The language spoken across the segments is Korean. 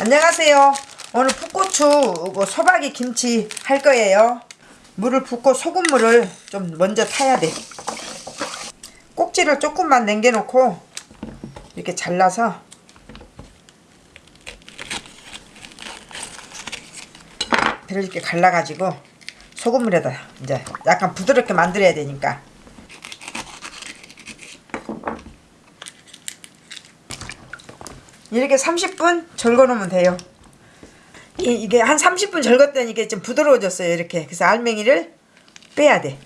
안녕하세요. 오늘 풋고추 이거 소박이 김치 할 거예요. 물을 붓고 소금물을 좀 먼저 타야 돼. 꼭지를 조금만 남겨놓고 이렇게 잘라서 이렇게 갈라가지고 소금물에다 이제 약간 부드럽게 만들어야 되니까 이렇게 30분 절거 놓으면 돼요. 이- 이게 한 30분 절갔더니 이게 좀 부드러워졌어요. 이렇게. 그래서 알맹이를 빼야 돼.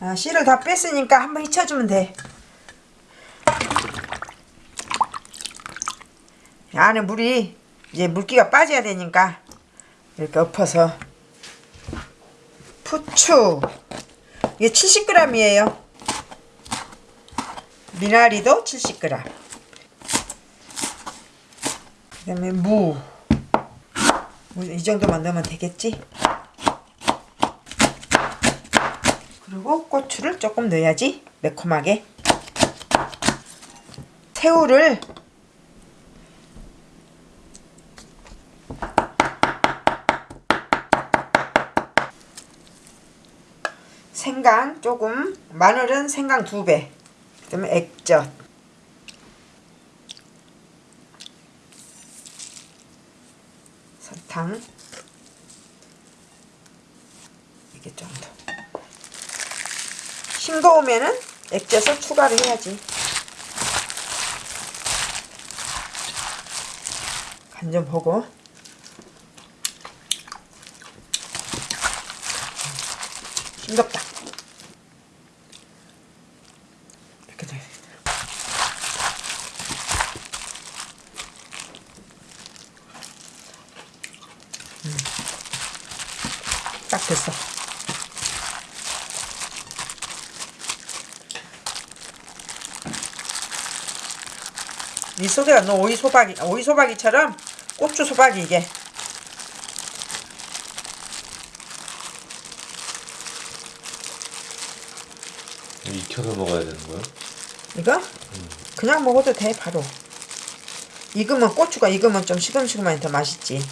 아, 씨를 다 뺐으니까 한번 휘쳐주면 돼. 안에 물이 이제 물기가 빠져야 되니까 이렇게 엎어서 부추. 이게 70g이에요. 미나리도 70g 그 다음에 무. 무이 정도만 넣으면 되겠지? 그리고 고추를 조금 넣어야지 매콤하게. 새우를 생강 조금 마늘은 생강 두배 그 다음에 액젓. 설탕. 이게 정도 싱거우면은 액젓을 추가를 해야지. 간 좀 보고. 싱겁다 이렇게 돼. 음. 딱 됐어. 이 속에다 넣어 오이 소박이 오이 소박이처럼 고추 소박이 이게 익혀서 먹어야 되는 거야? 이거? 그냥 먹어도 돼 바로. 익으면 고추가 익으면 좀 시금시금하니 더 맛있지.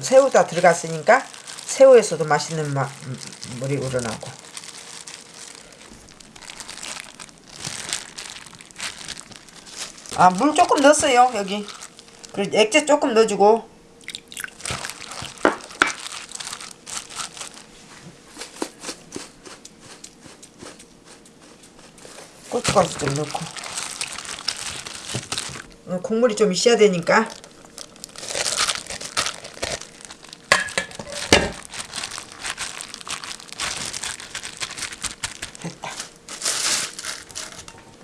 새우 다 들어갔으니까 새우에서도 맛있는 맛, 음, 물이 우러나고. 아 물 조금 넣었어요 여기. 그리고 액젓 조금 넣어주고 고춧가루 좀 넣고. 어, 국물이 좀 있어야 되니까. 됐다.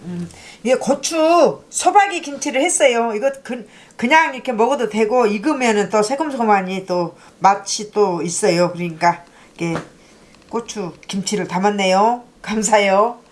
음, 이게 고추 소박이 김치를 했어요. 이거 그, 그냥 이렇게 먹어도 되고 익으면은 또 새콤새콤하니 또 맛이 또 있어요. 그러니까 이게 고추 김치를 담았네요. 감사해요